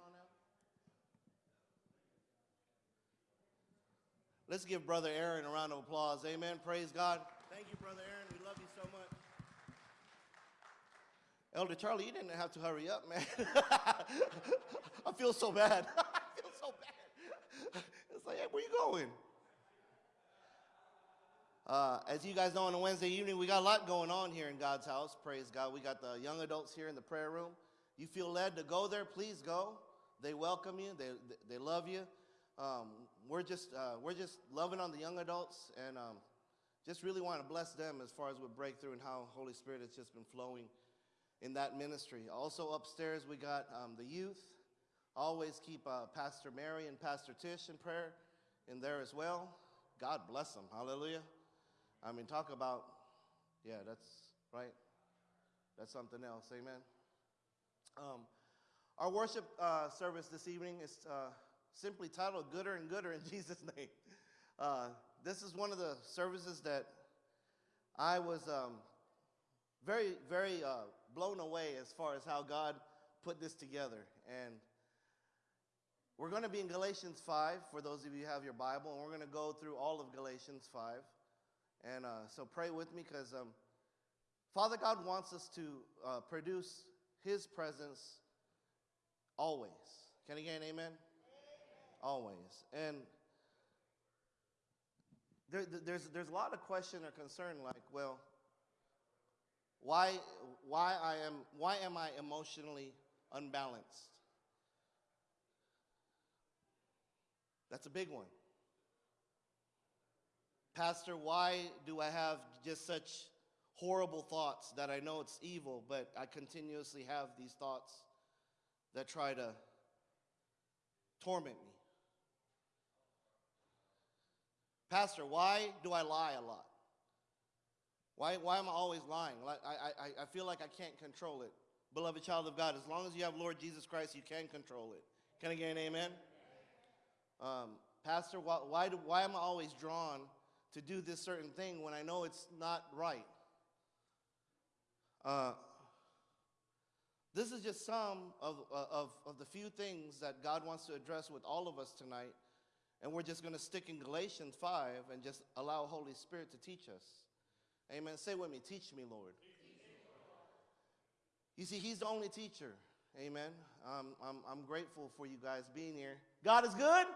Facebook on? It is? Let's give Brother Aaron a round of applause. Amen. Praise God. Thank you, Brother Aaron. We love you so much. Elder Charlie, you didn't have to hurry up, man. I feel so bad. I feel so bad. It's like, hey, where you going? Uh, as you guys know, on a Wednesday evening, we got a lot going on here in God's house. Praise God. We got the young adults here in the prayer room. You feel led to go there, please go. They welcome you. They, they love you. Um, we're just uh, we're just loving on the young adults and um, just really want to bless them as far as with breakthrough and how Holy Spirit has just been flowing in that ministry. Also upstairs, we got um, the youth. Always keep uh, Pastor Mary and Pastor Tish in prayer in there as well. God bless them. Hallelujah. I mean, talk about, yeah, that's right. That's something else. Amen. Um, our worship uh, service this evening is uh, simply titled Gooder and Gooder in Jesus' name. Uh, this is one of the services that I was um, very, very uh, blown away as far as how God put this together. And we're going to be in Galatians 5 for those of you who have your Bible, and we're going to go through all of Galatians 5. And uh, so pray with me because um, Father God wants us to uh, produce His presence always. Can I get an amen? amen? Always. And there, there's, there's a lot of question or concern like, well, why, why, I am, why am I emotionally unbalanced? That's a big one. Pastor, why do I have just such horrible thoughts that I know it's evil, but I continuously have these thoughts that try to torment me? Pastor, why do I lie a lot? Why, why am I always lying? Like, I, I, I feel like I can't control it. Beloved child of God, as long as you have Lord Jesus Christ, you can control it. Can I get an amen? Um, Pastor, why, why, do, why am I always drawn to do this certain thing when I know it's not right? Uh, this is just some of, of, of the few things that God wants to address with all of us tonight. And we're just going to stick in Galatians 5 and just allow Holy Spirit to teach us. Amen. Say with me, teach me, Lord. You see, He's the only teacher. Amen. Um, I'm, I'm grateful for you guys being here. God is good?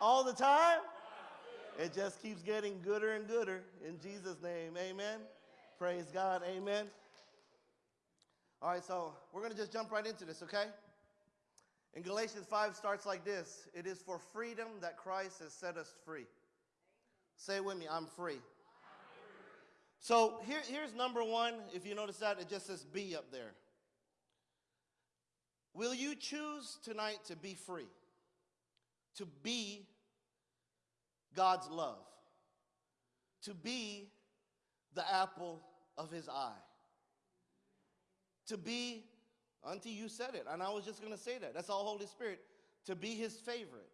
All the time. All the time? It just keeps getting gooder and gooder in Jesus' name. Amen. Praise God. Amen. All right, so we're going to just jump right into this, okay? In Galatians 5 starts like this It is for freedom that Christ has set us free. Say with me, I'm free. So here, here's number one. If you notice that, it just says be up there. Will you choose tonight to be free? To be God's love? To be the apple of his eye? To be, Auntie, you said it, and I was just going to say that. That's all Holy Spirit. To be his favorite,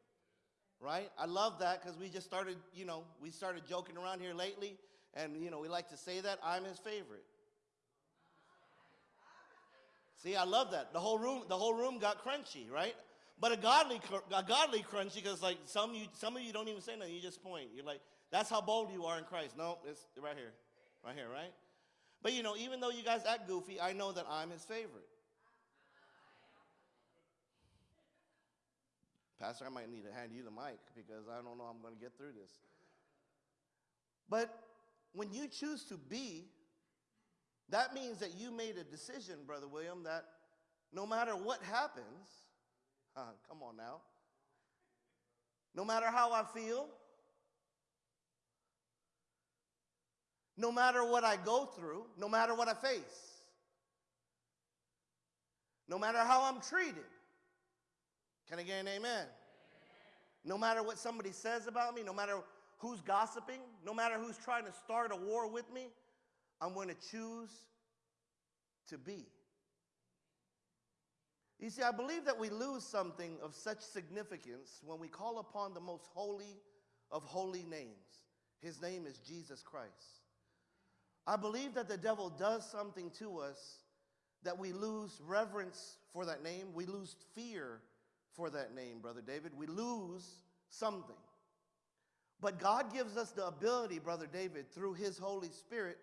right? I love that because we just started, you know, we started joking around here lately and, you know, we like to say that I'm his favorite. See, I love that. The whole room, the whole room got crunchy, right? But a godly, a godly crunchy because like some you, some of you don't even say nothing. You just point. You're like, that's how bold you are in Christ. No, it's right here, right here, right? But you know, even though you guys act goofy, I know that I'm his favorite. Pastor, I might need to hand you the mic because I don't know I'm going to get through this. But when you choose to be, that means that you made a decision, Brother William, that no matter what happens, uh, come on now, no matter how I feel, no matter what I go through, no matter what I face, no matter how I'm treated, can I get an amen? amen? No matter what somebody says about me, no matter who's gossiping, no matter who's trying to start a war with me, I'm going to choose to be. You see, I believe that we lose something of such significance when we call upon the most holy of holy names. His name is Jesus Christ. I believe that the devil does something to us that we lose reverence for that name. We lose fear for that name, Brother David. We lose something. But God gives us the ability, Brother David, through His Holy Spirit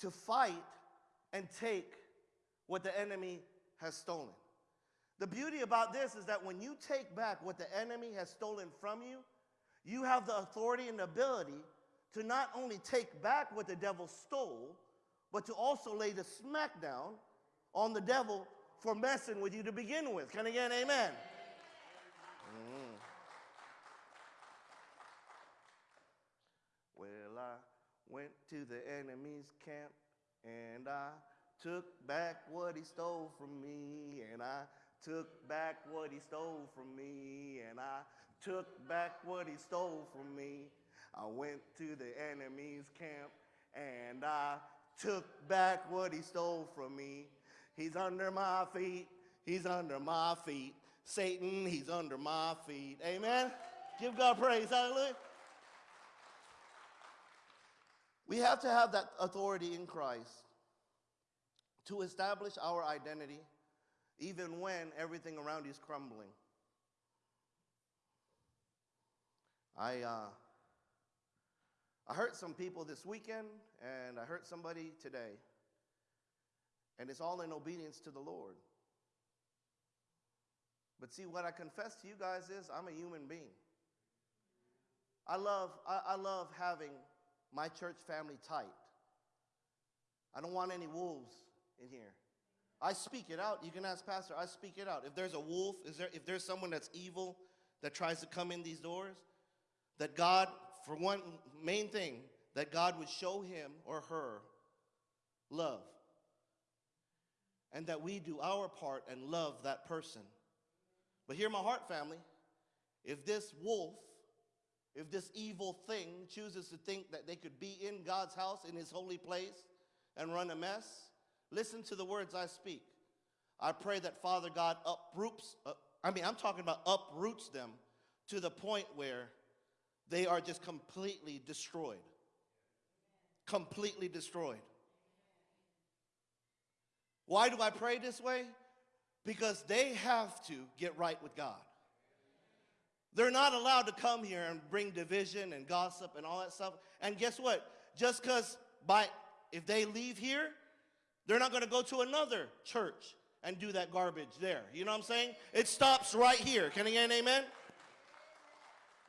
to fight and take what the enemy has stolen. The beauty about this is that when you take back what the enemy has stolen from you, you have the authority and the ability to not only take back what the devil stole, but to also lay the smackdown on the devil for messing with you to begin with. Can I get an amen? Mm. Well, I went to the enemy's camp and I took back what he stole from me, and I took back what he stole from me, and I took back what he stole from me. I went to the enemy's camp and I took back what he stole from me. He's under my feet. He's under my feet. Satan, he's under my feet. Amen. Give God praise. Hallelujah. We have to have that authority in Christ to establish our identity even when everything around you is crumbling. I, uh, I hurt some people this weekend, and I hurt somebody today. And it's all in obedience to the Lord. But see, what I confess to you guys is I'm a human being. I love, I, I love having my church family tight. I don't want any wolves in here. I speak it out. You can ask Pastor, I speak it out. If there's a wolf, is there, if there's someone that's evil that tries to come in these doors, that God, for one main thing, that God would show him or her love. And that we do our part and love that person. But hear my heart, family. If this wolf, if this evil thing chooses to think that they could be in God's house, in his holy place, and run a mess, listen to the words I speak. I pray that Father God uproots, uh, I mean, I'm talking about uproots them to the point where they are just completely destroyed. Completely destroyed. Why do I pray this way? Because they have to get right with God. They're not allowed to come here and bring division and gossip and all that stuff. And guess what? Just because by if they leave here, they're not going to go to another church and do that garbage there. You know what I'm saying? It stops right here. Can I get an amen?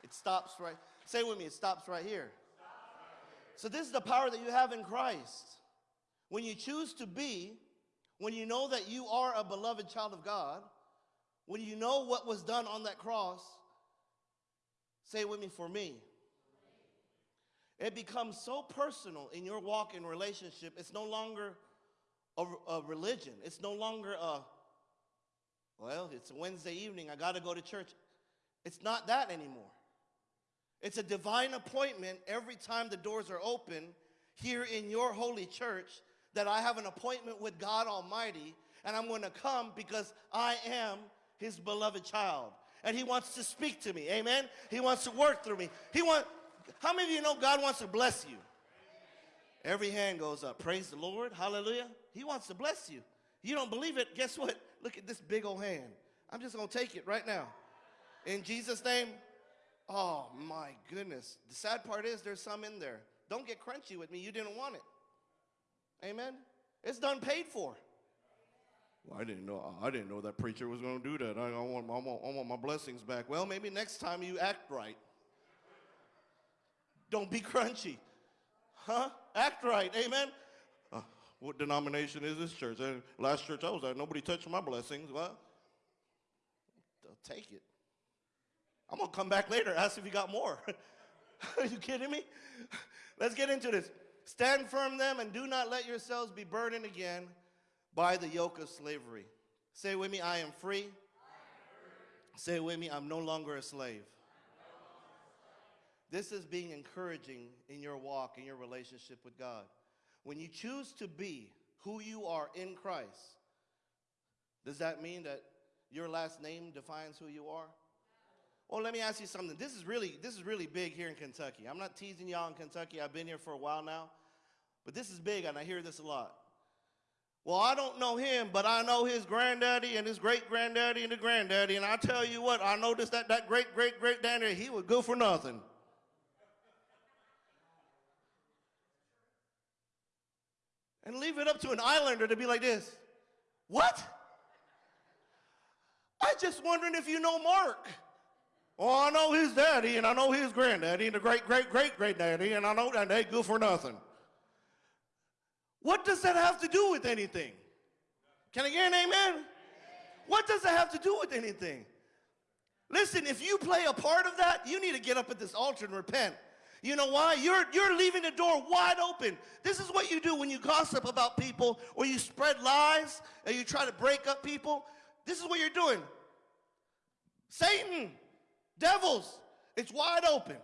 It stops right. Say with me, it stops right here. So this is the power that you have in Christ. When you choose to be, when you know that you are a beloved child of God, when you know what was done on that cross, say with me, for me. It becomes so personal in your walk and relationship. It's no longer a, a religion. It's no longer a, well, it's a Wednesday evening. I got to go to church. It's not that anymore. It's a divine appointment every time the doors are open here in your holy church that I have an appointment with God Almighty and I'm going to come because I am his beloved child. And he wants to speak to me. Amen. He wants to work through me. He want How many of you know God wants to bless you? Every hand goes up. Praise the Lord. Hallelujah. He wants to bless you. You don't believe it? Guess what? Look at this big old hand. I'm just going to take it right now. In Jesus' name, Oh my goodness. The sad part is there's some in there. Don't get crunchy with me. You didn't want it. Amen. It's done paid for. Well, I didn't know. I didn't know that preacher was going to do that. I, I, want, I, want, I want my blessings back. Well, maybe next time you act right. Don't be crunchy. Huh? Act right. Amen. Uh, what denomination is this church? Uh, last church I was at, nobody touched my blessings. Well, take it. I'm to come back later, ask if you got more. Are you kidding me? Let's get into this. Stand firm then and do not let yourselves be burdened again by the yoke of slavery. Say with me. I am free. Say with me, I'm no longer a slave. This is being encouraging in your walk, in your relationship with God. When you choose to be who you are in Christ, does that mean that your last name defines who you are? Well, let me ask you something. This is really this is really big here in Kentucky. I'm not teasing y'all in Kentucky. I've been here for a while now. But this is big and I hear this a lot. Well, I don't know him, but I know his granddaddy and his great granddaddy and the granddaddy. And I tell you what, I noticed that that great great great daddy, he was good for nothing. And leave it up to an islander to be like this. What? I just wondering if you know Mark. Oh, I know his daddy, and I know his granddaddy, and the great great great great daddy, and I know that they good for nothing. What does that have to do with anything? Can I get an amen? What does that have to do with anything? Listen, if you play a part of that, you need to get up at this altar and repent. You know why? You're, you're leaving the door wide open. This is what you do when you gossip about people or you spread lies and you try to break up people. This is what you're doing. Satan, devils, it's wide open.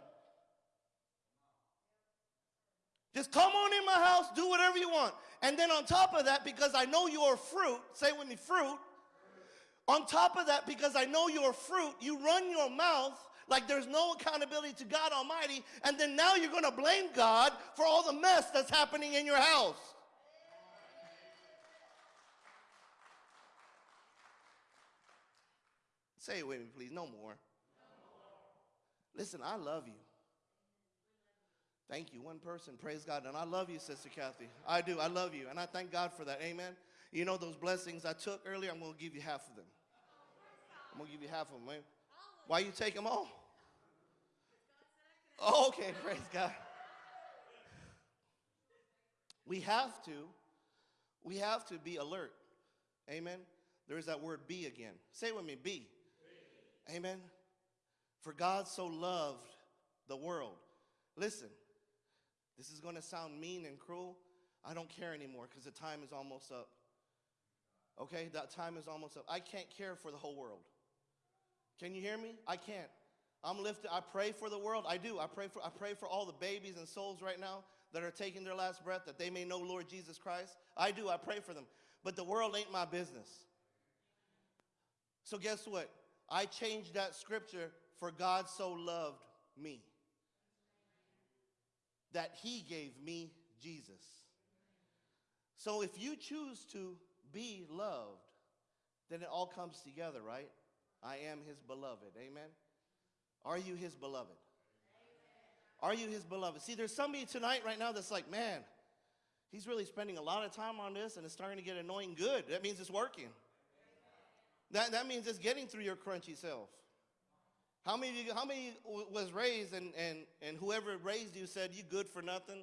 Just come on in my house, do whatever you want. And then on top of that, because I know you're fruit, say with me, fruit. On top of that, because I know you're fruit, you run your mouth like there's no accountability to God Almighty, and then now you're going to blame God for all the mess that's happening in your house. Say it with me, please. No more. Listen, I love you. Thank you. One person, praise God. And I love you, Sister Kathy. I do. I love you. And I thank God for that. Amen. You know those blessings I took earlier? I'm going to give you half of them. I'm going to give you half of them. Man. Why you take them all? Oh, okay, praise God. We have to, we have to be alert. Amen. There's that word be again. Say it with me, be. be. Amen. For God so loved the world. Listen, this is going to sound mean and cruel. I don't care anymore because the time is almost up. Okay, that time is almost up. I can't care for the whole world. Can you hear me? I can't. I'm lifted. I pray for the world. I do. I pray for I pray for all the babies and souls right now that are taking their last breath that they may know Lord Jesus Christ. I do. I pray for them. But the world ain't my business. So guess what? I changed that scripture for God so loved me that he gave me Jesus. So if you choose to be loved, then it all comes together, right? I am his beloved. Amen. Are you his beloved? Amen. Are you his beloved? See, there's somebody tonight right now that's like, man, he's really spending a lot of time on this and it's starting to get annoying good. That means it's working. That, that means it's getting through your crunchy self. How many, you, how many was raised and, and, and whoever raised you said you good for nothing?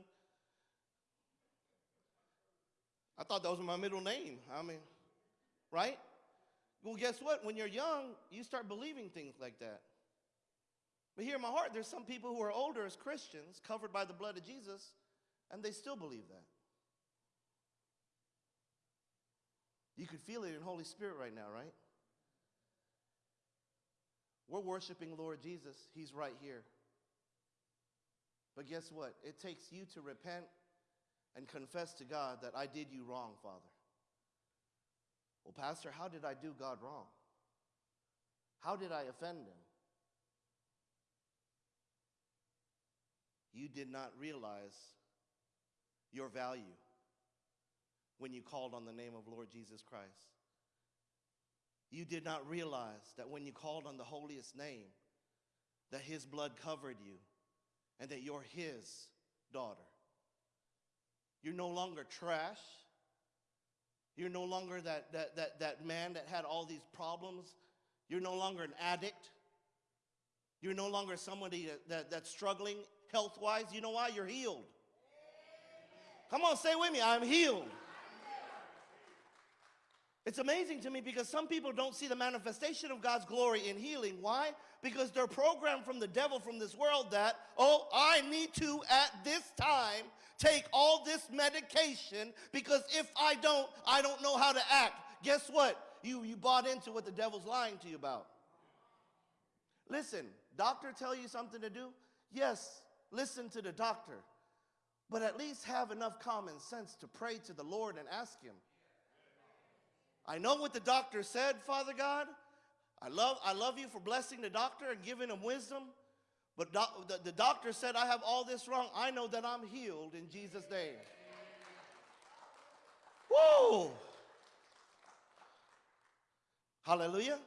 I thought that was my middle name. I mean, right? Well, guess what? When you're young, you start believing things like that. But here in my heart, there's some people who are older as Christians, covered by the blood of Jesus, and they still believe that. You could feel it in Holy Spirit right now, right? We're worshiping Lord Jesus. He's right here. But guess what? It takes you to repent and confess to God that I did you wrong, Father. Well, Pastor, how did I do God wrong? How did I offend him? You did not realize your value when you called on the name of Lord Jesus Christ. You did not realize that when you called on the holiest name, that his blood covered you and that you're his daughter. You're no longer trash. You're no longer that, that, that, that man that had all these problems. You're no longer an addict. You're no longer somebody that, that that's struggling health-wise. You know why? You're healed. Come on, say with me, I'm healed. It's amazing to me because some people don't see the manifestation of God's glory in healing. Why? Because they're programmed from the devil from this world that, oh, I need to at this time take all this medication because if I don't, I don't know how to act. Guess what? You, you bought into what the devil's lying to you about. Listen, doctor tell you something to do? Yes, listen to the doctor. But at least have enough common sense to pray to the Lord and ask him, I know what the doctor said, Father God. I love, I love you for blessing the doctor and giving him wisdom. But doc, the, the doctor said, I have all this wrong. I know that I'm healed in Jesus' name. Whoa! Hallelujah.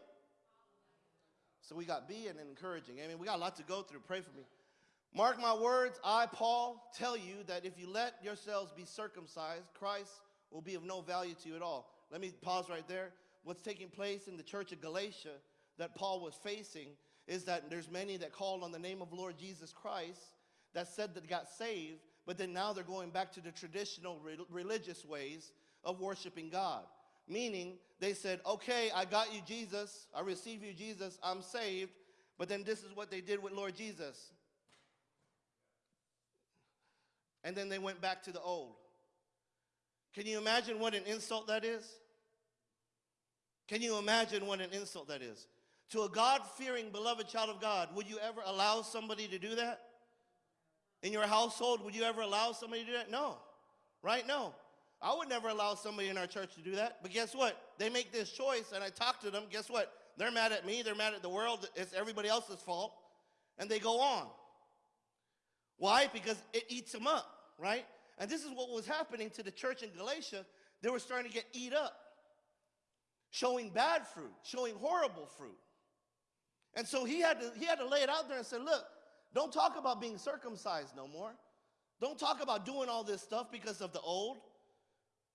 So we got be and encouraging. I mean, we got a lot to go through. Pray for me. Mark my words, I, Paul, tell you that if you let yourselves be circumcised, Christ will be of no value to you at all. Let me pause right there. What's taking place in the church of Galatia that Paul was facing is that there's many that called on the name of Lord Jesus Christ that said that got saved, but then now they're going back to the traditional re religious ways of worshiping God. Meaning, they said, okay, I got you, Jesus. I receive you, Jesus. I'm saved. But then this is what they did with Lord Jesus. And then they went back to the old. Can you imagine what an insult that is? Can you imagine what an insult that is? To a God fearing, beloved child of God, would you ever allow somebody to do that? In your household, would you ever allow somebody to do that? No. Right? No. I would never allow somebody in our church to do that. But guess what? They make this choice, and I talk to them. Guess what? They're mad at me. They're mad at the world. It's everybody else's fault. And they go on. Why? Because it eats them up, right? And this is what was happening to the church in Galatia. They were starting to get eat up, showing bad fruit, showing horrible fruit. And so he had to, he had to lay it out there and say, look, don't talk about being circumcised no more. Don't talk about doing all this stuff because of the old.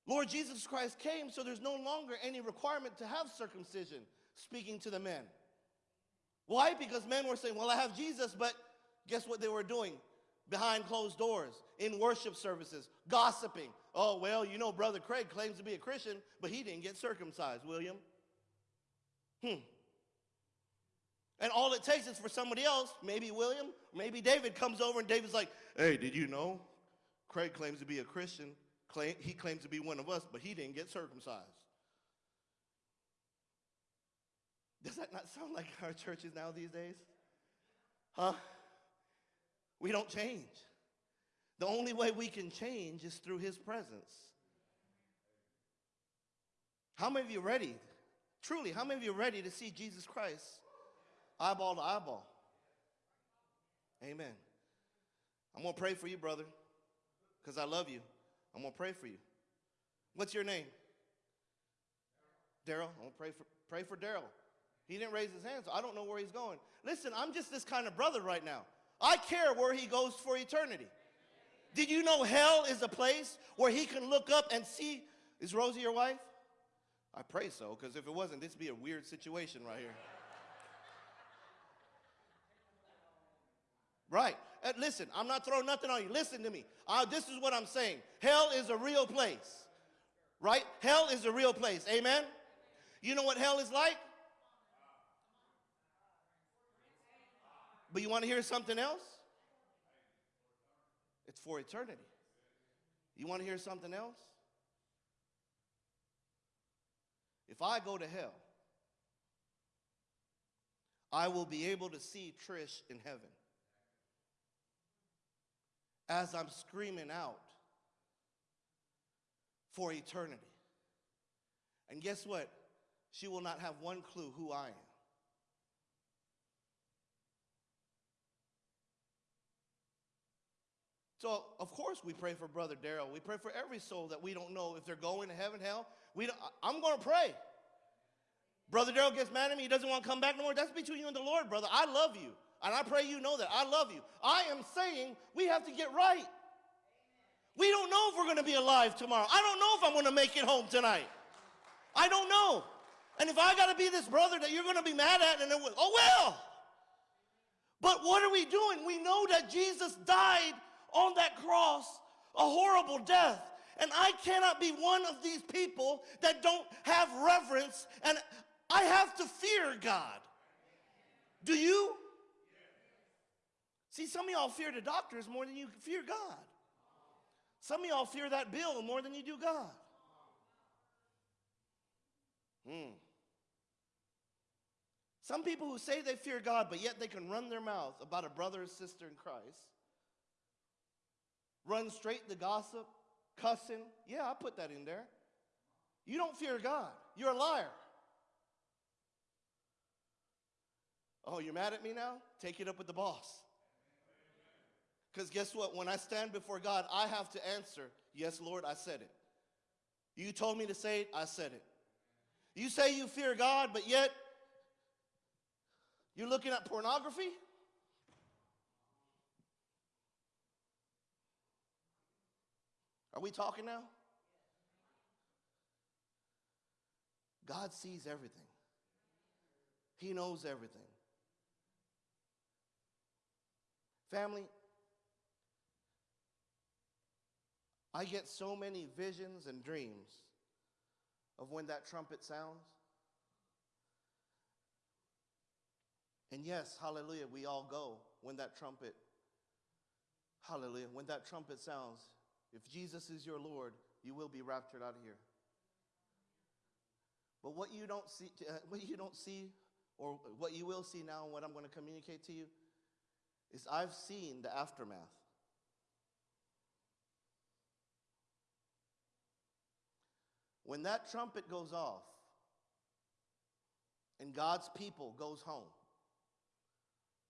Lord Jesus Christ came, so there's no longer any requirement to have circumcision, speaking to the men. Why? Because men were saying, Well, I have Jesus, but guess what they were doing? Behind closed doors, in worship services, gossiping. Oh, well, you know, Brother Craig claims to be a Christian, but he didn't get circumcised, William. Hmm. And all it takes is for somebody else, maybe William, maybe David, comes over and David's like, Hey, did you know? Craig claims to be a Christian he claims to be one of us, but he didn't get circumcised. Does that not sound like our churches now these days? Huh? We don't change. The only way we can change is through his presence. How many of you ready? Truly, how many of you ready to see Jesus Christ eyeball to eyeball? Amen. I'm going to pray for you, brother, because I love you. I'm going to pray for you. What's your name? Daryl. I'm going to pray for, pray for Daryl. He didn't raise his hand, so I don't know where he's going. Listen, I'm just this kind of brother right now. I care where he goes for eternity. Did you know hell is a place where he can look up and see? Is Rosie your wife? I pray so, because if it wasn't, this would be a weird situation right here. Right. Uh, listen, I'm not throwing nothing on you. Listen to me. Uh, this is what I'm saying. Hell is a real place. Right? Hell is a real place. Amen? You know what hell is like? But you want to hear something else? It's for eternity. You want to hear something else? If I go to hell, I will be able to see Trish in heaven as I'm screaming out for eternity. And guess what? She will not have one clue who I am. So, of course, we pray for Brother Daryl. We pray for every soul that we don't know if they're going to heaven, hell. We I'm going to pray. Brother Daryl gets mad at me. He doesn't want to come back no more. That's between you and the Lord, brother. I love you. And I pray you know that. I love you. I am saying we have to get right. We don't know if we're going to be alive tomorrow. I don't know if I'm going to make it home tonight. I don't know. And if I got to be this brother that you're going to be mad at, and then, oh well. But what are we doing? We know that Jesus died on that cross a horrible death. And I cannot be one of these people that don't have reverence and I have to fear God. Do you? See, some of y'all fear the doctors more than you fear God. Some of y'all fear that bill more than you do God. Hmm. Some people who say they fear God, but yet they can run their mouth about a brother or sister in Christ, run straight to gossip, cussing. Yeah, I put that in there. You don't fear God. You're a liar. Oh, you're mad at me now? Take it up with the boss. Because guess what? When I stand before God, I have to answer, Yes, Lord, I said it. You told me to say it, I said it. You say you fear God, but yet you're looking at pornography? Are we talking now? God sees everything. He knows everything. Family, I get so many visions and dreams of when that trumpet sounds. And yes, hallelujah, we all go when that trumpet, hallelujah, when that trumpet sounds. If Jesus is your Lord, you will be raptured out of here. But what you don't see, what you don't see, or what you will see now, and what I'm going to communicate to you, is I've seen the aftermath. When that trumpet goes off and God's people goes home,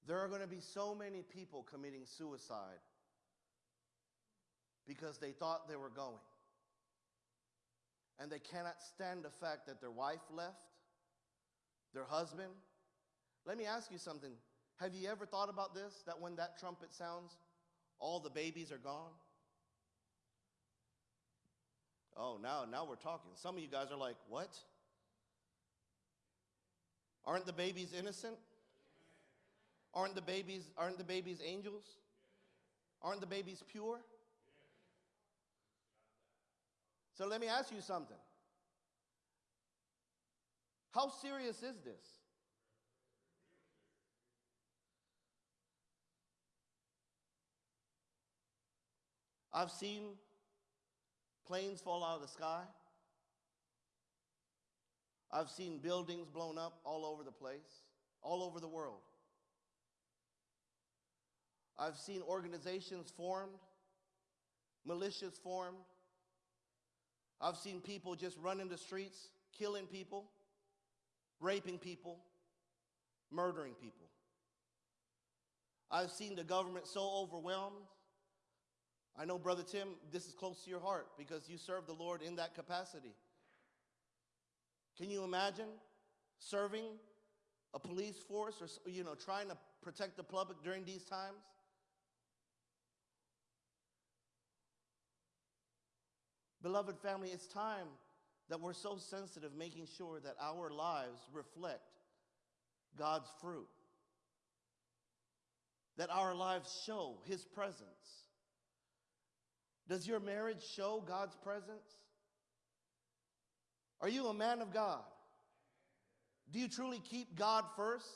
there are going to be so many people committing suicide because they thought they were going. And they cannot stand the fact that their wife left, their husband. Let me ask you something. Have you ever thought about this? That when that trumpet sounds, all the babies are gone? Oh, now, now we're talking. Some of you guys are like, what? Aren't the babies innocent? Aren't the babies, aren't the babies angels? Aren't the babies pure? So let me ask you something. How serious is this? I've seen planes fall out of the sky. I've seen buildings blown up all over the place, all over the world. I've seen organizations formed, militias formed, I've seen people just running the streets, killing people, raping people, murdering people. I've seen the government so overwhelmed. I know, Brother Tim, this is close to your heart because you serve the Lord in that capacity. Can you imagine serving a police force or, you know, trying to protect the public during these times? Beloved family, it's time that we're so sensitive, making sure that our lives reflect God's fruit, that our lives show His presence. Does your marriage show God's presence? Are you a man of God? Do you truly keep God first?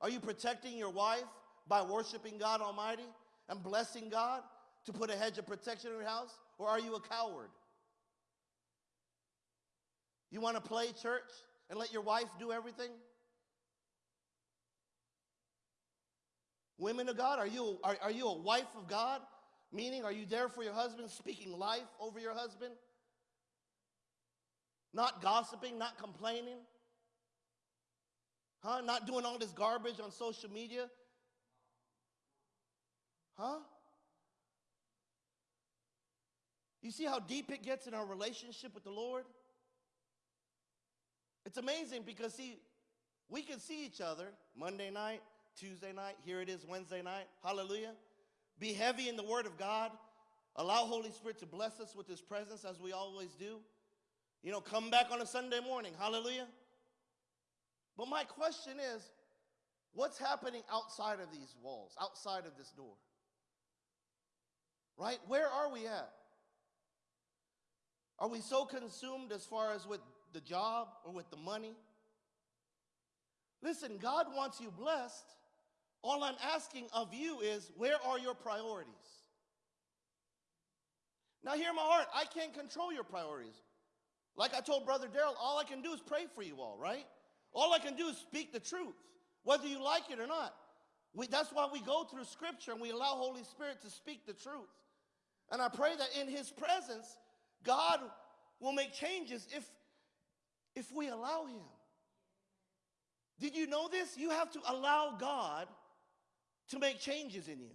Are you protecting your wife by worshiping God Almighty and blessing God to put a hedge of protection in your house? Or are you a coward? You want to play church and let your wife do everything? Women of God, are you, are, are you a wife of God? Meaning, are you there for your husband, speaking life over your husband? Not gossiping, not complaining? Huh? Not doing all this garbage on social media? Huh? You see how deep it gets in our relationship with the Lord? It's amazing because, see, we can see each other Monday night, Tuesday night, here it is Wednesday night. Hallelujah. Be heavy in the Word of God. Allow Holy Spirit to bless us with His presence as we always do. You know, come back on a Sunday morning. Hallelujah. But my question is what's happening outside of these walls, outside of this door? Right? Where are we at? Are we so consumed as far as with the job or with the money. Listen, God wants you blessed. All I'm asking of you is where are your priorities? Now, hear my heart. I can't control your priorities. Like I told Brother Daryl, all I can do is pray for you all, right? All I can do is speak the truth, whether you like it or not. We, that's why we go through Scripture and we allow Holy Spirit to speak the truth. And I pray that in His presence, God will make changes if if we allow Him. Did you know this? You have to allow God to make changes in you.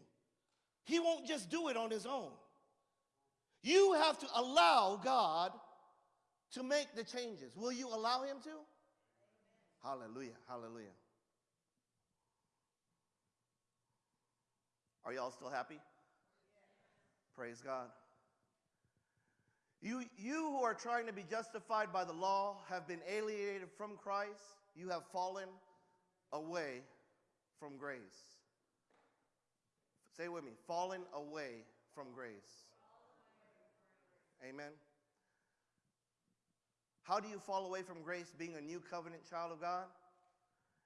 He won't just do it on His own. You have to allow God to make the changes. Will you allow Him to? Hallelujah. Hallelujah. Are y'all still happy? Praise God. You, you who are trying to be justified by the law have been alienated from Christ. You have fallen away from grace. Say with me fallen away from grace. Amen. How do you fall away from grace being a new covenant child of God?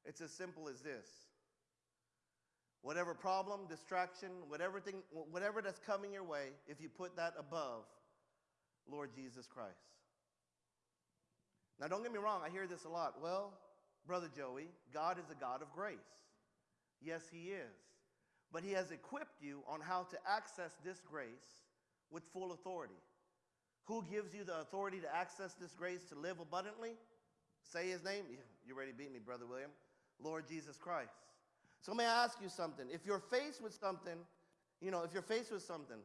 It's as simple as this. Whatever problem, distraction, whatever, thing, whatever that's coming your way, if you put that above Lord Jesus Christ. Now, don't get me wrong, I hear this a lot. Well, Brother Joey, God is a God of grace. Yes, He is. But He has equipped you on how to access this grace with full authority. Who gives you the authority to access this grace to live abundantly? Say His name. You ready to beat me, Brother William? Lord Jesus Christ. So, may I ask you something? If you're faced with something, you know, if you're faced with something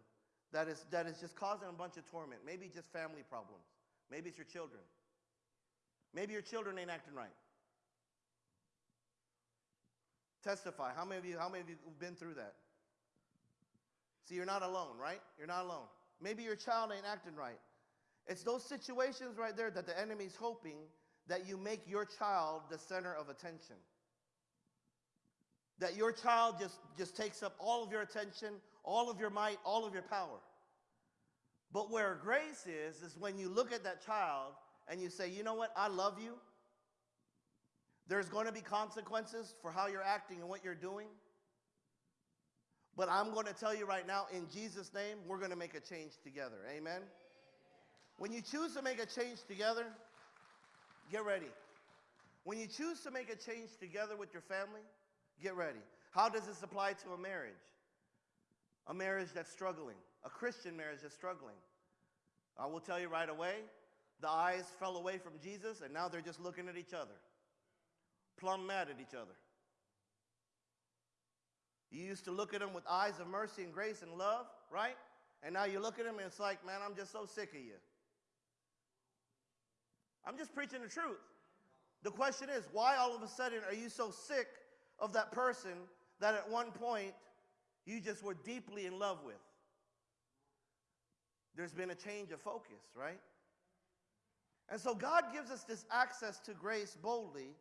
that is, that is just causing a bunch of torment, maybe just family problems, maybe it's your children, maybe your children ain't acting right. Testify. How many of you, how many of you have been through that? See, you're not alone, right? You're not alone. Maybe your child ain't acting right. It's those situations right there that the enemy's hoping that you make your child the center of attention. That your child just, just takes up all of your attention, all of your might, all of your power. But where grace is, is when you look at that child and you say, you know what, I love you. There's going to be consequences for how you're acting and what you're doing. But I'm going to tell you right now, in Jesus' name, we're going to make a change together. Amen? When you choose to make a change together, get ready. When you choose to make a change together with your family, get ready. How does this apply to a marriage? A marriage that's struggling, a Christian marriage that's struggling. I will tell you right away, the eyes fell away from Jesus, and now they're just looking at each other plumb mad at each other. You used to look at them with eyes of mercy and grace and love, right? And now you look at them and it's like, man, I'm just so sick of you. I'm just preaching the truth. The question is, why all of a sudden are you so sick of that person that at one point you just were deeply in love with? There's been a change of focus, right? And so God gives us this access to grace boldly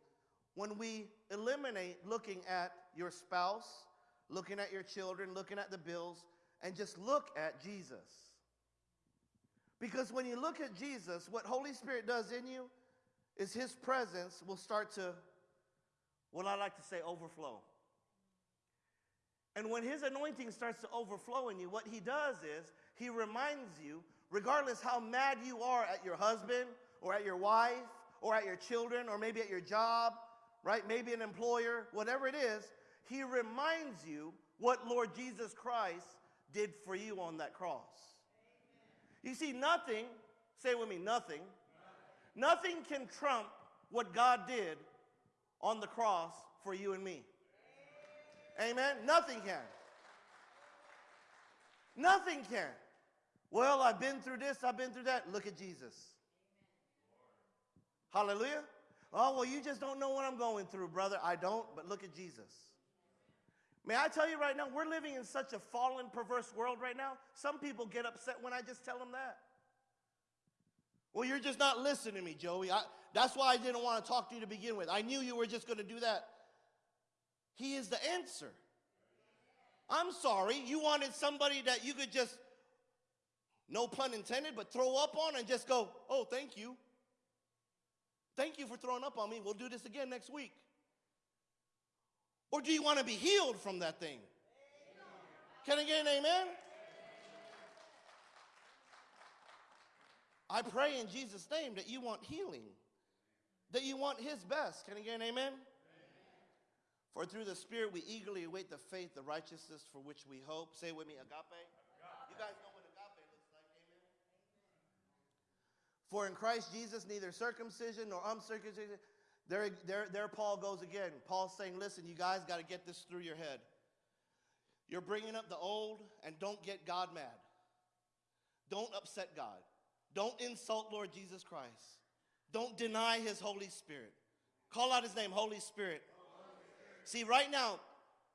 when we eliminate looking at your spouse, looking at your children, looking at the bills, and just look at Jesus. Because when you look at Jesus, what Holy Spirit does in you is his presence will start to, what I like to say, overflow. And when his anointing starts to overflow in you, what he does is he reminds you, regardless how mad you are at your husband or at your wife or at your children or maybe at your job right? Maybe an employer, whatever it is, he reminds you what Lord Jesus Christ did for you on that cross. Amen. You see, nothing, say with me, nothing, nothing, nothing can trump what God did on the cross for you and me. Amen. Nothing can. Nothing can. Well, I've been through this, I've been through that. Look at Jesus. Hallelujah. Oh, well, you just don't know what I'm going through, brother. I don't, but look at Jesus. May I tell you right now, we're living in such a fallen, perverse world right now. Some people get upset when I just tell them that. Well, you're just not listening to me, Joey. I, that's why I didn't want to talk to you to begin with. I knew you were just going to do that. He is the answer. I'm sorry, you wanted somebody that you could just, no pun intended, but throw up on and just go, oh, thank you. Thank you for throwing up on me. We'll do this again next week. Or do you want to be healed from that thing? Can I get an amen? I pray in Jesus' name that you want healing, that you want His best. Can I get an amen? For through the Spirit we eagerly await the faith, the righteousness for which we hope. Say with me, agape. agape. You guys know what agape looks like, amen? For in Christ Jesus, neither circumcision nor uncircumcision. There, there, there Paul goes again. Paul's saying, listen, you guys got to get this through your head. You're bringing up the old, and don't get God mad. Don't upset God. Don't insult Lord Jesus Christ. Don't deny his Holy Spirit. Call out his name, Holy Spirit. See, right now,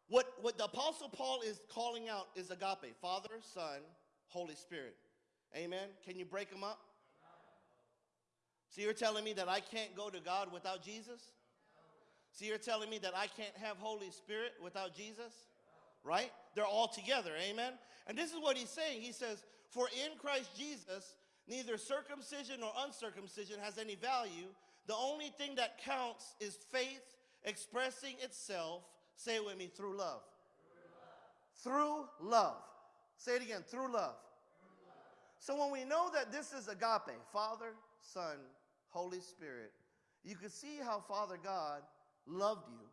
what, what the Apostle Paul is calling out is agape Father, Son, Holy Spirit. Amen. Can you break them up? So you're telling me that I can't go to God without Jesus? So you're telling me that I can't have Holy Spirit without Jesus? Right? They're all together. Amen. And this is what he's saying. He says, For in Christ Jesus, neither circumcision nor uncircumcision has any value. The only thing that counts is faith expressing itself, say it with me, through love. Through love. Through love. Say it again, through love. through love. So when we know that this is agape, Father, Son, Holy Spirit, you can see how Father God loved you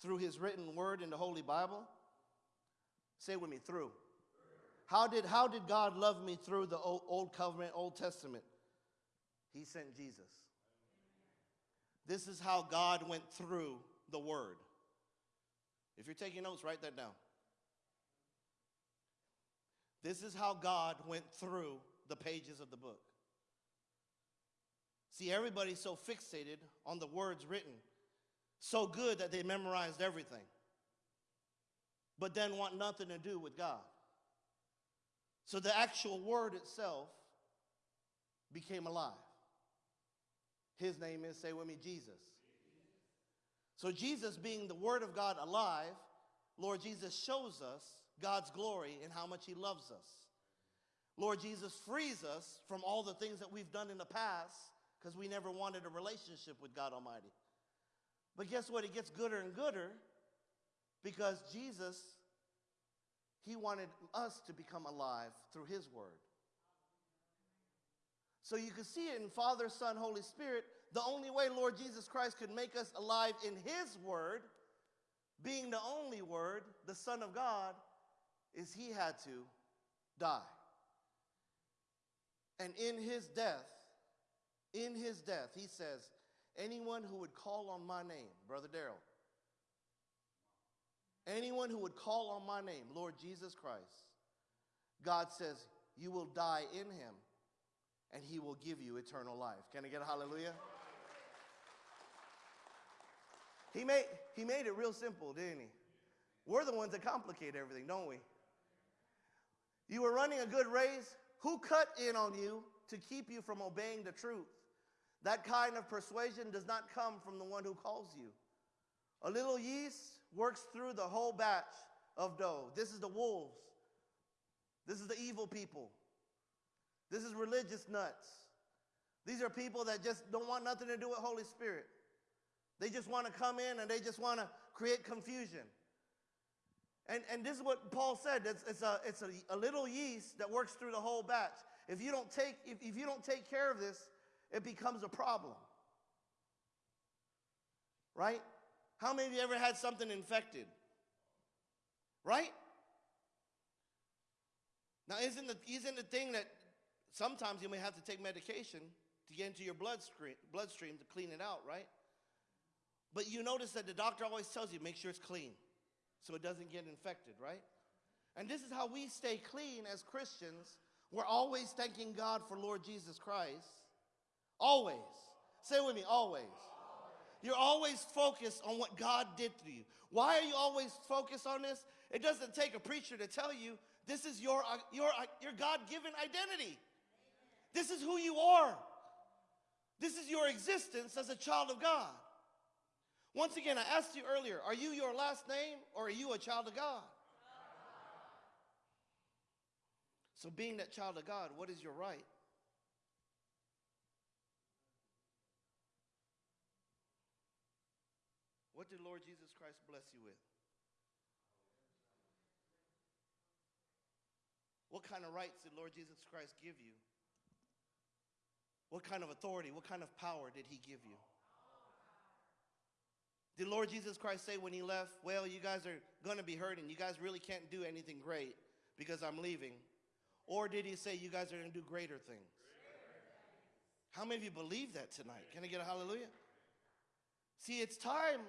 through his written word in the Holy Bible. Say with me, through. How did, how did God love me through the old, old covenant, Old Testament? He sent Jesus. This is how God went through the word. If you're taking notes, write that down. This is how God went through the pages of the book. See, everybody's so fixated on the words written, so good that they memorized everything, but then want nothing to do with God. So the actual word itself became alive. His name is, say with me, Jesus. So, Jesus being the Word of God alive, Lord Jesus shows us God's glory and how much He loves us. Lord Jesus frees us from all the things that we've done in the past because we never wanted a relationship with God Almighty. But guess what? It gets gooder and gooder because Jesus, He wanted us to become alive through His Word. So you can see it in Father, Son, Holy Spirit. The only way Lord Jesus Christ could make us alive in His Word, being the only Word, the Son of God, is He had to die. And in His death, in his death, he says, anyone who would call on my name, Brother Daryl, anyone who would call on my name, Lord Jesus Christ, God says, you will die in him and he will give you eternal life. Can I get a hallelujah? He made, he made it real simple, didn't he? We're the ones that complicate everything, don't we? You were running a good race. Who cut in on you to keep you from obeying the truth? That kind of persuasion does not come from the one who calls you. A little yeast works through the whole batch of dough. This is the wolves. This is the evil people. This is religious nuts. These are people that just don't want nothing to do with Holy Spirit. They just want to come in and they just want to create confusion. And, and this is what Paul said. It's, it's, a, it's a, a little yeast that works through the whole batch. If you don't take, if, if you don't take care of this, it becomes a problem. Right? How many of you ever had something infected? Right? Now, isn't the, isn't the thing that sometimes you may have to take medication to get into your bloodstream, bloodstream to clean it out, right? But you notice that the doctor always tells you make sure it's clean so it doesn't get infected, right? And this is how we stay clean as Christians. We're always thanking God for Lord Jesus Christ Always. Say with me, always. You're always focused on what God did to you. Why are you always focused on this? It doesn't take a preacher to tell you this is your, uh, your, uh, your God given identity. This is who you are. This is your existence as a child of God. Once again, I asked you earlier are you your last name or are you a child of God? So, being that child of God, what is your right? What did Lord Jesus Christ bless you with? What kind of rights did Lord Jesus Christ give you? What kind of authority, what kind of power did he give you? Did Lord Jesus Christ say when he left, well, you guys are going to be hurting. You guys really can't do anything great because I'm leaving? Or did he say you guys are going to do greater things? How many of you believe that tonight? Can I get a hallelujah? See, it's time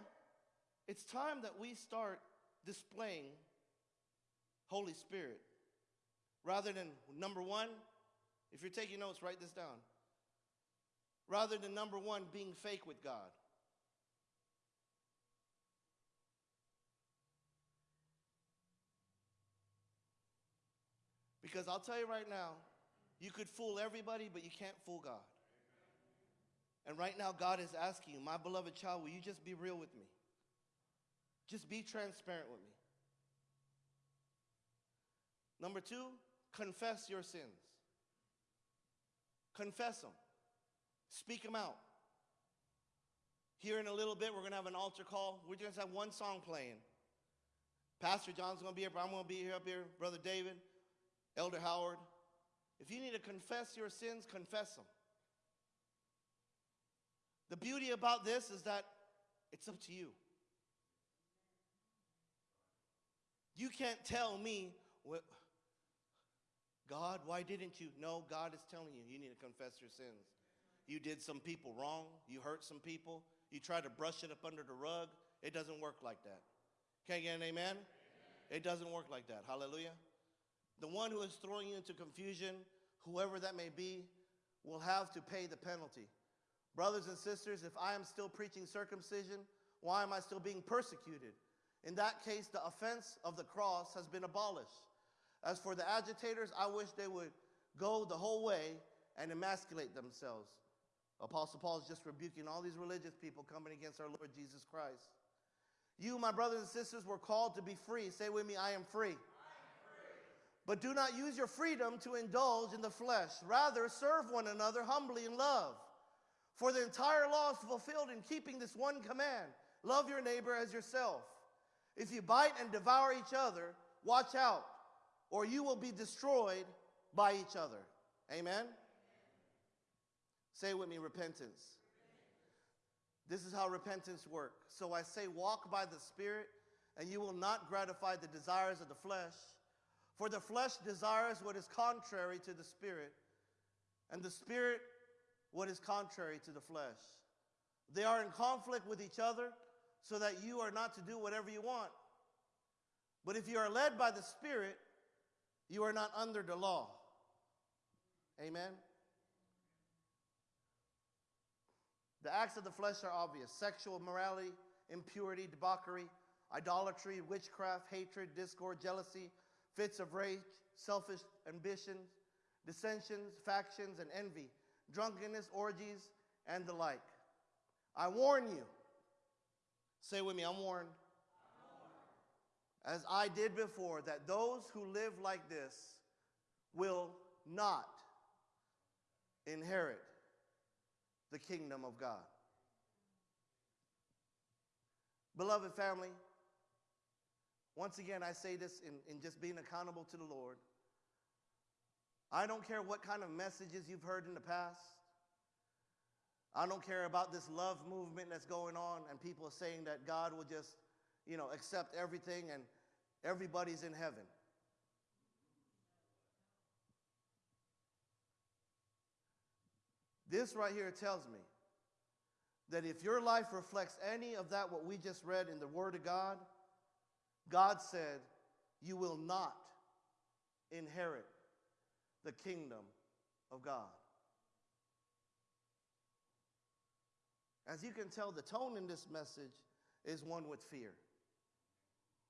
it's time that we start displaying Holy Spirit. Rather than number one, If you're taking notes, write this down. Rather than number one, being fake with God. Because I'll tell you right now, you could fool everybody, but you can't fool God. And right now, God is asking you, my beloved child, will you just be real with me? Just be transparent with me. Number two, confess your sins. Confess them. Speak them out. Here in a little bit, we're going to have an altar call. We're just going to have one song playing. Pastor John's going to be here, but I'm going to be here up here. Brother David, Elder Howard. If you need to confess your sins, confess them. The beauty about this is that it's up to you. You can't tell me, well, God, why didn't you? No, God is telling you, you need to confess your sins. You did some people wrong. You hurt some people. You tried to brush it up under the rug. It doesn't work like that. Can I get an amen? amen? It doesn't work like that. Hallelujah. The one who is throwing you into confusion, whoever that may be, will have to pay the penalty. Brothers and sisters, if I am still preaching circumcision, why am I still being persecuted? In that case, the offense of the cross has been abolished. As for the agitators, I wish they would go the whole way and emasculate themselves. Apostle Paul is just rebuking all these religious people coming against our Lord Jesus Christ. You, my brothers and sisters, were called to be free. Say with me, I am free. I am free. But do not use your freedom to indulge in the flesh. Rather, serve one another humbly in love. For the entire law is fulfilled in keeping this one command love your neighbor as yourself. If you bite and devour each other, watch out, or you will be destroyed by each other. Amen? Say with me repentance. This is how repentance works. So I say, walk by the Spirit, and you will not gratify the desires of the flesh. For the flesh desires what is contrary to the Spirit, and the Spirit what is contrary to the flesh. They are in conflict with each other, so that you are not to do whatever you want. But if you are led by the Spirit, you are not under the law. Amen? The acts of the flesh are obvious sexual immorality, impurity, debauchery, idolatry, witchcraft, hatred, discord, jealousy, fits of rage, selfish ambitions, dissensions, factions, and envy, drunkenness, orgies, and the like. I warn you. Say with me, I'm warned. As I did before, that those who live like this will not inherit the kingdom of God. Beloved family, once again, I say this in, in just being accountable to the Lord. I don't care what kind of messages you've heard in the past. I don't care about this love movement that's going on and people saying that God will just, you know, accept everything and everybody's in heaven. This right here tells me that if your life reflects any of that, what we just read in the Word of God, God said, you will not inherit the kingdom of God. As you can tell, the tone in this message is one with fear.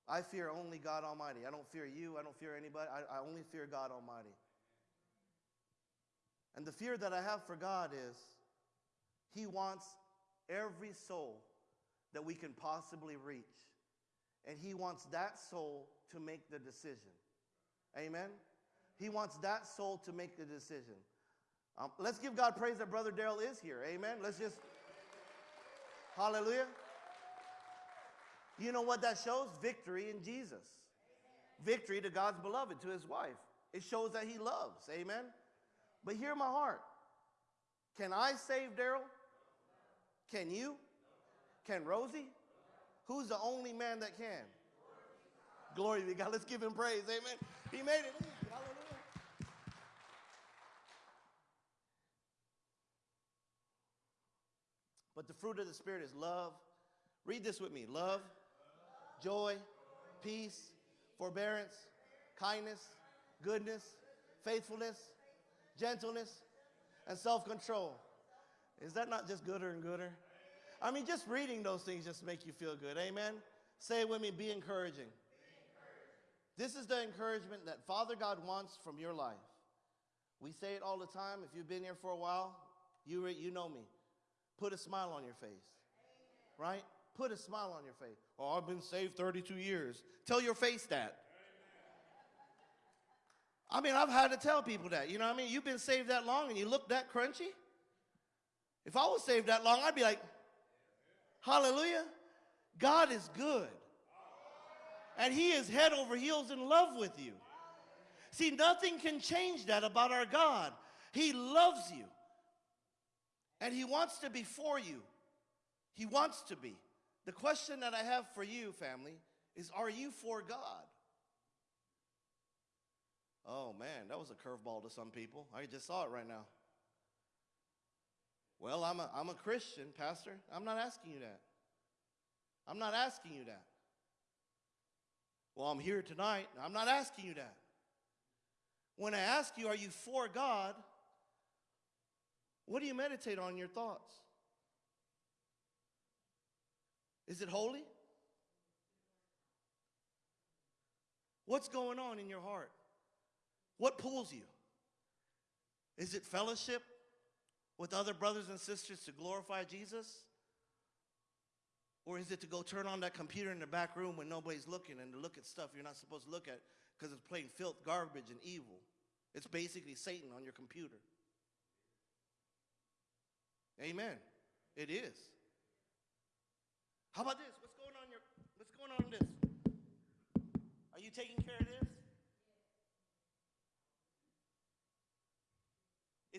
I fear only God Almighty. I don't fear you. I don't fear anybody. I, I only fear God Almighty. And the fear that I have for God is He wants every soul that we can possibly reach. And He wants that soul to make the decision. Amen? He wants that soul to make the decision. Um, let's give God praise that Brother Daryl is here. Amen? Let's just, hallelujah. You know what that shows? Victory in Jesus. Victory to God's beloved, to his wife. It shows that he loves. Amen? But hear my heart. Can I save Daryl? Can you? Can Rosie? Who's the only man that can? Glory to God. Let's give him praise. Amen. He made it. Hallelujah. But the fruit of the Spirit is love. Read this with me love, joy, peace, forbearance, kindness, goodness, faithfulness, gentleness, and self control. Is that not just gooder and gooder? I mean, just reading those things just make you feel good. Amen. Say it with me be encouraging. This is the encouragement that Father God wants from your life. We say it all the time. If you've been here for a while, you, you know me. Put a smile on your face, right? Put a smile on your face. Oh, I've been saved 32 years. Tell your face that. I mean, I've had to tell people that. You know what I mean? You've been saved that long and you look that crunchy. If I was saved that long, I'd be like, Hallelujah. God is good. And He is head over heels in love with you. See, nothing can change that about our God. He loves you. And He wants to be for you. He wants to be. The question that I have for you, family, is are you for God? Oh man, that was a curveball to some people. I just saw it right now. Well, I'm a, I'm a Christian, Pastor. I'm not asking you that. I'm not asking you that. Well, I'm here tonight. I'm not asking you that. When I ask you, are you for God? What do you meditate on in your thoughts? Is it holy? What's going on in your heart? What pulls you? Is it fellowship with other brothers and sisters to glorify Jesus? Or is it to go turn on that computer in the back room when nobody's looking and to look at stuff you're not supposed to look at because it's playing filth, garbage, and evil? It's basically Satan on your computer. Amen. It is. How about this? What's going on your what's going on in this? Are you taking care of this?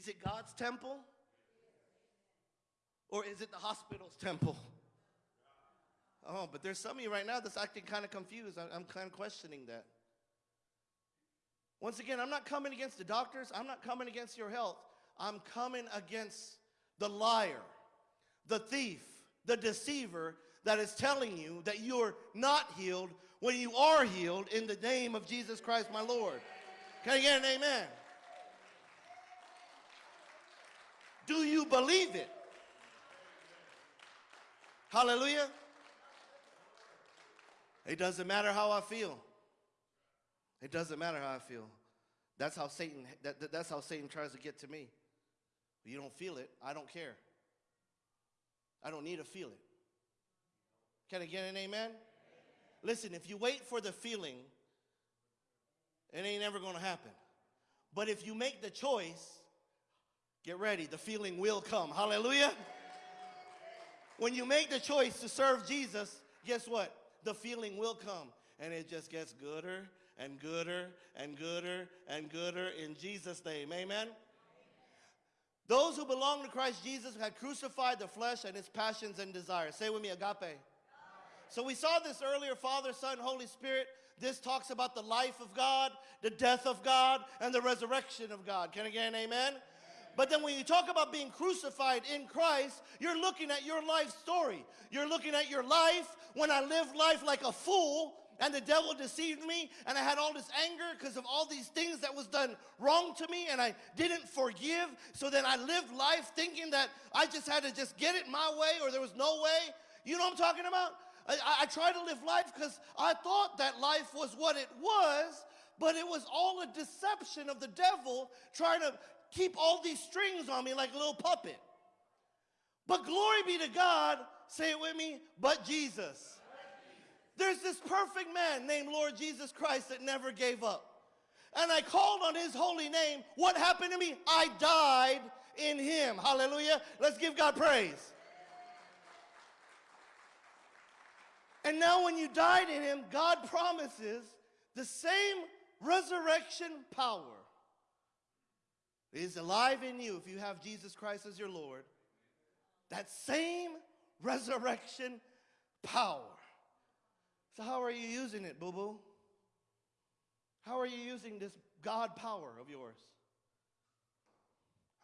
Is it God's temple? Or is it the hospital's temple? Oh, but there's some of you right now that's acting kind of confused. I'm, kind of questioning that. Once again, I'm not coming against the doctors. I'm not coming against your health. I'm coming against the liar, the thief, the deceiver that is telling you that you're not healed when you are healed in the name of Jesus Christ, my Lord. Can I get an amen? Do you believe it? Hallelujah. It doesn't matter how I feel. It doesn't matter how I feel. That's how Satan that, that- that's how Satan tries to get to me. You don't feel it, I don't care. I don't need to feel it. Can I get an amen? Listen, if you wait for the feeling, it ain't ever going to happen. But if you make the choice, get ready, the feeling will come. Hallelujah. When you make the choice to serve Jesus, guess what? The feeling will come. And it just gets gooder and gooder and gooder and gooder in Jesus' name. Amen. Those who belong to Christ Jesus had crucified the flesh and its passions and desires. Say with me, agape. So we saw this earlier Father, Son, Holy Spirit. This talks about the life of God, the death of God, and the resurrection of God. Can I get an amen? But then when you talk about being crucified in Christ, you're looking at your life story. You're looking at your life when I lived life like a fool and the devil deceived me and I had all this anger because of all these things that was done wrong to me and I didn't forgive. So then I lived life thinking that I just had to just get it my way or there was no way. You know what I'm talking about? I, I, tried to live life because I thought that life was what it was, but it was all a deception of the devil trying to keep all these strings on me like a little puppet. But glory be to God, say it with me, but Jesus. There's this perfect man named Lord Jesus Christ that never gave up. And I called on his holy name. What happened to me? I died in him. Hallelujah. Let's give God praise. And now, when you died in him, God promises the same resurrection power is alive in you if you have Jesus Christ as your Lord. That same resurrection power. So, how are you using it, boo boo? How are you using this God power of yours?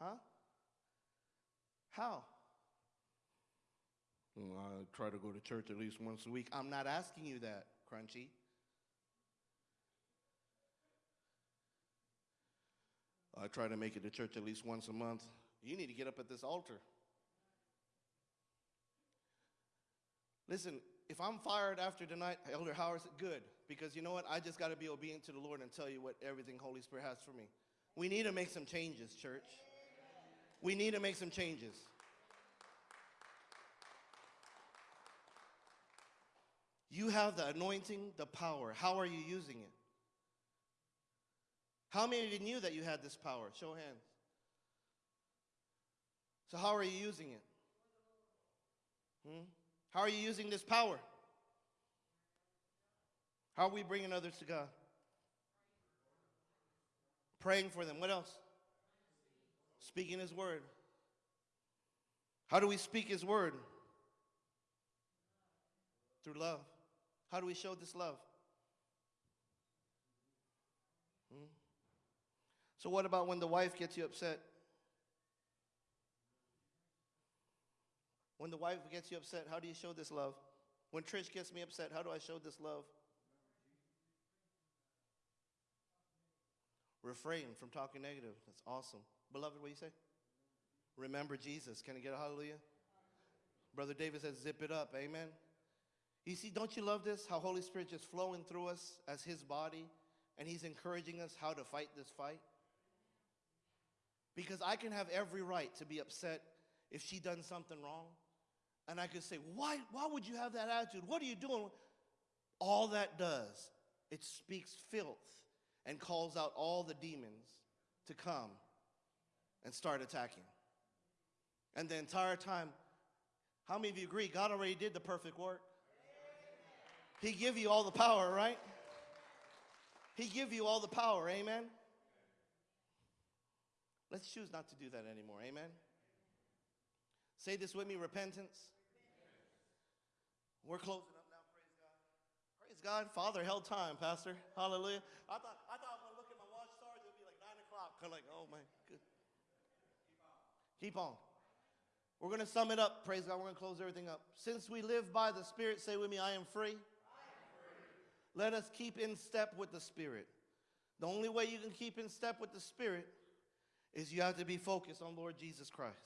Huh? How? "Mm, I try to go to church at least once a week. I'm not asking you that, Crunchy. I try to make it to church at least once a month. You need to get up at this altar. Listen, if I'm fired after tonight, Elder Howard said, good, because you know what? I just got to be obedient to the Lord and tell you what everything Holy Spirit has for me. We need to make some changes, church. We need to make some changes. You have the anointing, the power. How are you using it? How many of you knew that you had this power? Show hands. So, how are you using it? Hmm? How are you using this power? How are we bringing others to God? Praying for them. What else? Speaking His word. How do we speak His word? Through love. How do we show this love? Hmm? So, what about when the wife gets you upset? When the wife gets you upset, how do you show this love? When Trish gets me upset, how do I show this love? Refrain from talking negative. That's awesome. Beloved, what do you say? Remember Jesus. Can I get a hallelujah? Brother David says, zip it up. Amen. You see, don't you love this? How Holy Spirit just flowing through us as his body, and he's encouraging us how to fight this fight? Because I can have every right to be upset if she done something wrong. And I could say, why, why would you have that attitude? What are you doing? All that does, it speaks filth and calls out all the demons to come and start attacking. And the entire time, how many of you agree God already did the perfect work? He give you all the power, right? He give you all the power, amen? Let's choose not to do that anymore, amen? Say this with me, repentance. We're closing up now, praise God. Praise God. Father held time, Pastor. Hallelujah. I thought, I thought when I look at my watch stars, it would be like 9 o'clock. Of like, oh my good. Keep on. We're going to sum it up. Praise God. We're to close everything up. Since we live by the Spirit, say with me, I am free. Let us keep in step with the Spirit. The only way you can keep in step with the Spirit is you have to be focused on Lord Jesus Christ.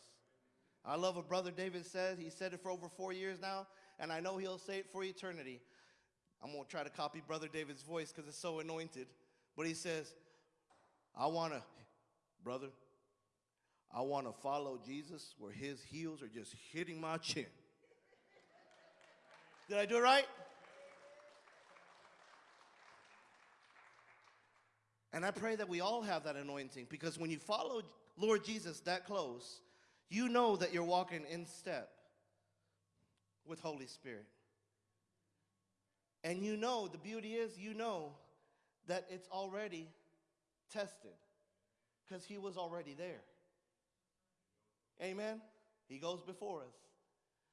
I love what Brother David says. He said it for over four years now, and I know he'll say it for eternity. I'm going to try to copy Brother David's voice because it's so anointed. But he says, I want to, brother, I want to follow Jesus where his heels are just hitting my chin. Did I do it right? And I pray that we all have that anointing because when you follow Lord Jesus that close, you know that you're walking in step with Holy Spirit. And you know, the beauty is, you know that it's already tested because he was already there. Amen? He goes before us.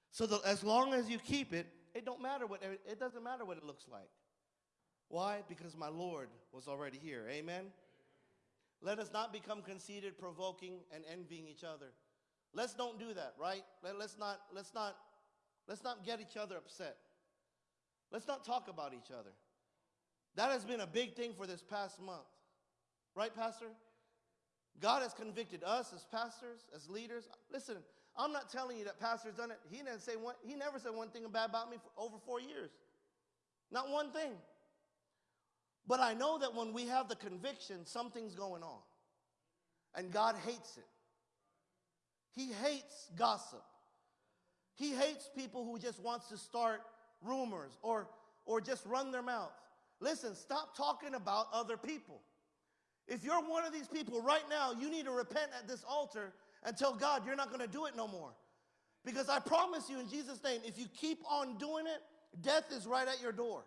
So the, as long as you keep it, it don't matter what it doesn't matter what it looks like. Why? Because my Lord was already here. Amen? Let us not become conceited, provoking, and envying each other. Let's don't do that, right? Let, let's not, let's not, let's not get each other upset. Let's not talk about each other. That has been a big thing for this past month. Right, Pastor? God has convicted us as pastors, as leaders. Listen, I'm not telling you that pastor's done it. He didn't say one, he never said one thing bad about me for over four years. Not one thing. But I know that when we have the conviction, something's going on. And God hates it. He hates gossip. He hates people who just wants to start rumors or, or just run their mouth. Listen, stop talking about other people. If you're one of these people right now, you need to repent at this altar and tell God you're not going to do it no more. Because I promise you in Jesus' name, if you keep on doing it, death is right at your door.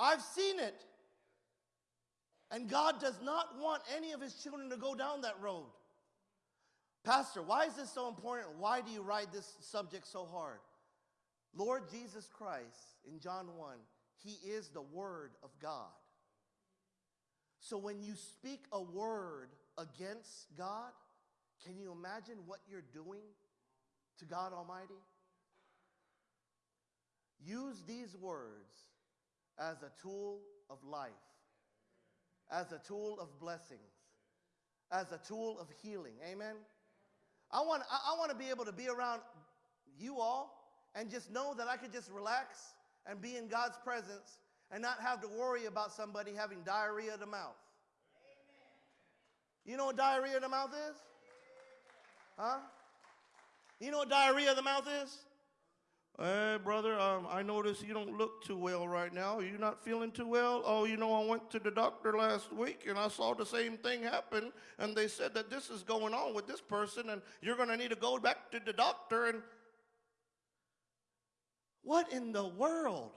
I've seen it. And God does not want any of his children to go down that road. Pastor, why is this so important? Why do you ride this subject so hard? Lord Jesus Christ, in John 1, he is the Word of God. So when you speak a word against God, can you imagine what you're doing to God Almighty? Use these words as a tool of life, as a tool of blessings, as a tool of healing. Amen. I want, I, want to be able to be around you all and just know that I could just relax and be in God's presence and not have to worry about somebody having diarrhea of the mouth. You know what diarrhea of the mouth is? Huh? You know what diarrhea of the mouth is? Hey, brother, um, I notice you don't look too well right now. Are you not feeling too well? Oh, you know, I went to the doctor last week and I saw the same thing happen, and they said that this is going on with this person, and you're going to need to go back to the doctor. And what in the world?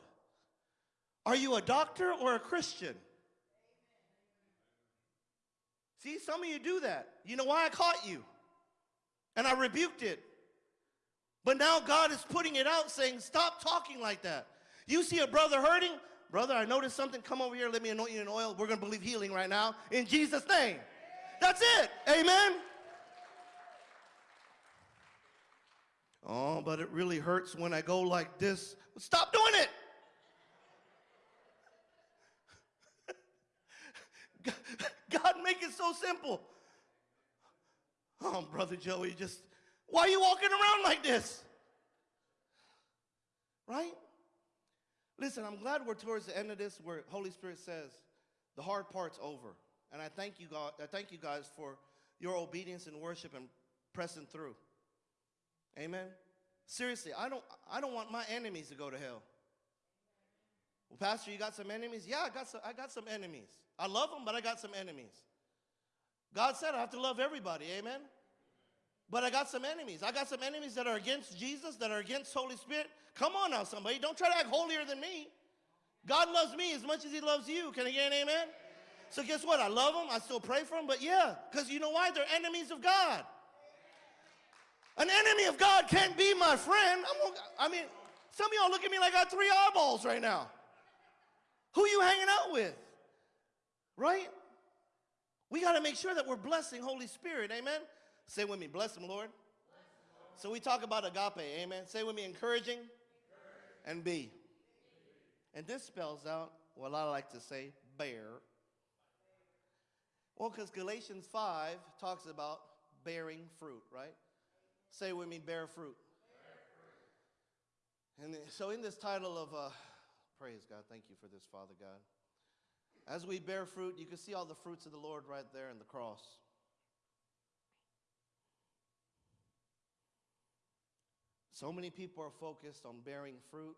Are you a doctor or a Christian? See, some of you do that. You know why I caught you? And I rebuked it. But now God is putting it out saying, stop talking like that. You see a brother hurting? Brother, I noticed something. Come over here. Let me anoint you in oil. We're going to believe healing right now in Jesus' name. That's it. Amen. Oh, but it really hurts when I go like this. Stop doing it. God, make it so simple. Oh, Brother Joey, just why are you walking around like this? Right? Listen, I'm glad we're towards the end of this where Holy Spirit says the hard part's over. And I thank you God, I thank you guys for your obedience and worship and pressing through. Amen. Seriously, I don't I don't want my enemies to go to hell. Well, Pastor, you got some enemies? Yeah, I got some I got some enemies. I love them, but I got some enemies. God said I have to love everybody. Amen. But I got some enemies. I got some enemies that are against Jesus, that are against Holy Spirit. Come on now, somebody. Don't try to act holier than me. God loves me as much as he loves you. Can I get an amen? So guess what? I love them. I still pray for them. But yeah, because you know why? They're enemies of God. An enemy of God can't be my friend. I mean, some of y'all look at me like I got three eyeballs right now. Who you hanging out with? Right? We got to make sure that we're blessing Holy Spirit. Amen? Say with me, bless him, Lord. So we talk about agape, amen. Say with me, encouraging, and be. And this spells out what I like to say, bear. Well, because Galatians 5 talks about bearing fruit, right? Say with me, bear fruit. And so, in this title of uh, praise God, thank you for this, Father God. As we bear fruit, you can see all the fruits of the Lord right there in the cross. So many people are focused on bearing fruit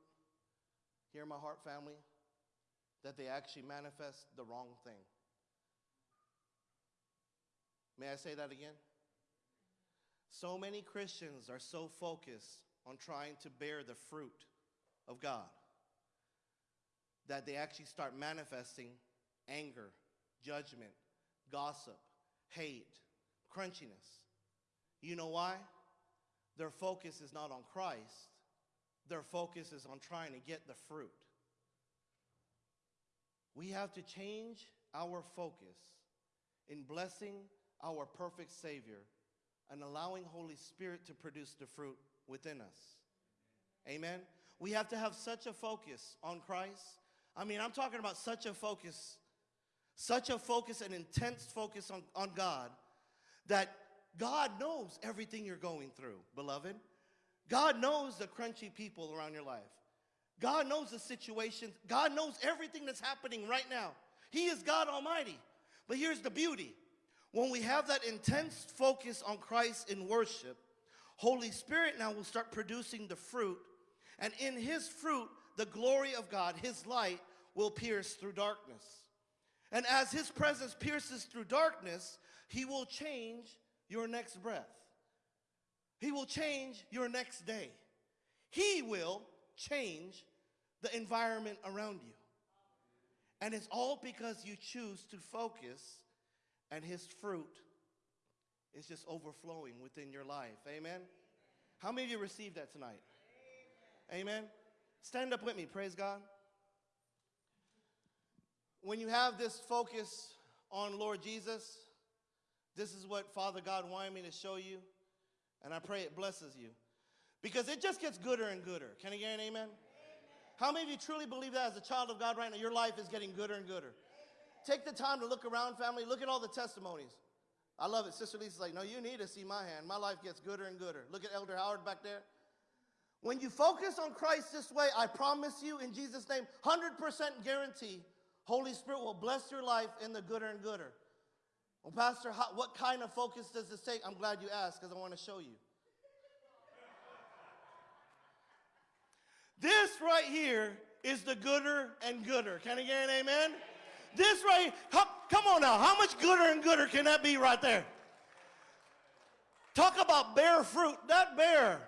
here in my heart family that they actually manifest the wrong thing. May I say that again? So many Christians are so focused on trying to bear the fruit of God that they actually start manifesting anger, judgment, gossip, hate, crunchiness. You know why? Their focus is not on Christ, their focus is on trying to get the fruit. We have to change our focus in blessing our perfect Savior and allowing Holy Spirit to produce the fruit within us. Amen. We have to have such a focus on Christ. I mean, I'm talking about such a focus, such a focus, an intense focus on, on God that God knows everything you're going through, beloved. God knows the crunchy people around your life. God knows the situations. God knows everything that's happening right now. He is God Almighty. But here's the beauty. When we have that intense focus on Christ in worship, Holy Spirit now will start producing the fruit. And in his fruit, the glory of God, his light, will pierce through darkness. And as his presence pierces through darkness, he will change your next breath. He will change your next day. He will change the environment around you. And it's all because you choose to focus and his fruit is just overflowing within your life. Amen? How many of you received that tonight? Amen. Amen. Stand up with me. Praise God. When you have this focus on Lord Jesus, this is what Father God wanted me to show you, and I pray it blesses you. Because it just gets gooder and gooder. Can I get an amen? amen? How many of you truly believe that as a child of God right now, your life is getting gooder and gooder? Amen. Take the time to look around, family. Look at all the testimonies. I love it. Sister Lisa's like, no, you need to see my hand. My life gets gooder and gooder. Look at Elder Howard back there. When you focus on Christ this way, I promise you in Jesus' name, 100% guarantee, Holy Spirit will bless your life in the gooder and gooder. Well, Pastor, how, what kind of focus does this take? I'm glad you asked because I want to show you. This right here is the gooder and gooder. Can I get an amen? This right, come, come on now. How much gooder and gooder can that be right there? Talk about bear fruit. That bear,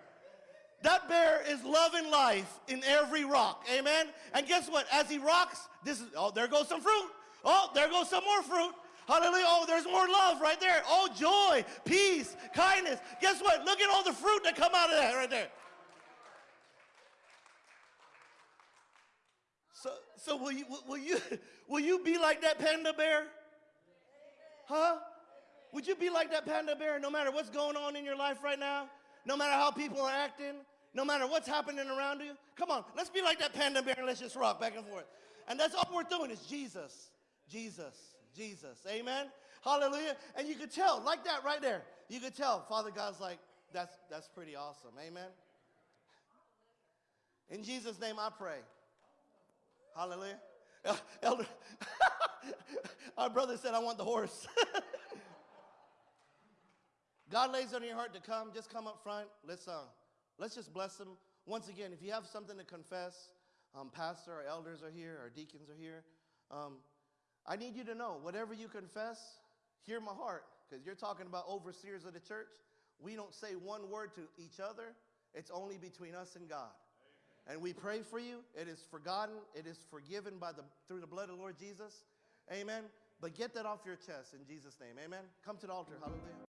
that bear is loving life in every rock. Amen. And guess what? As he rocks, this is oh, there goes some fruit. Oh, there goes some more fruit. Hallelujah. Oh, there's more love right there. Oh, joy, peace, kindness. Guess what? Look at all the fruit that come out of that right there. So, so will you will you will you be like that panda bear? Huh? Would you be like that panda bear no matter what's going on in your life right now? No matter how people are acting? No matter what's happening around you? Come on, let's be like that panda bear and let's just rock back and forth. And that's all we're doing is Jesus, Jesus, Jesus. Amen? Hallelujah. And you could tell, like that right there, you could tell Father God's like, that's, that's pretty awesome. Amen? In Jesus' name I pray. Hallelujah. Elder, our brother said, I want the horse. God lays on your heart to come, just come up front. Let's, uh, let's just bless them. Once again, if you have something to confess, um, pastor or elders are here, or deacons are here. Um, I need you to know whatever you confess, hear my heart, because you're talking about overseers of the church. We don't say one word to each other, it's only between us and God. And we pray for you. It is forgotten. It is forgiven by the, through the blood of the Lord Jesus. Amen. But get that off your chest in Jesus' name. Amen. Come to the altar. Hallelujah.